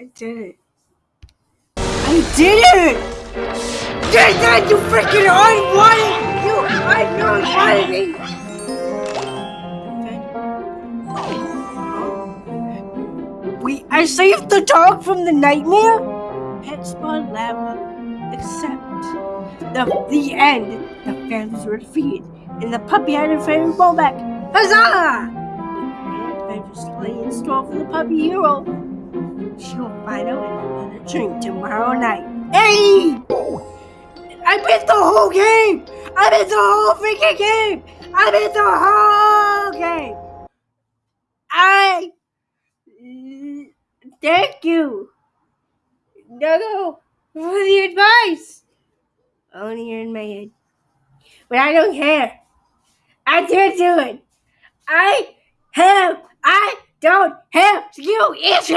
I did it. I did it! Did that, you freaking unwanted! You unwanted me! We, I saved the dog from the nightmare? PetSmart Lab, except the, the end. The fans were defeated, and the puppy had a favorite ball back. Huzzah! The grand adventures lay in store for the puppy hero. She'll find out in another drink tomorrow night. Hey! I missed the whole game! I missed the whole freaking game! I missed the whole game! I thank you. No, for the advice. Only in my head. But I don't care. I did do it. I have, I don't have you issue.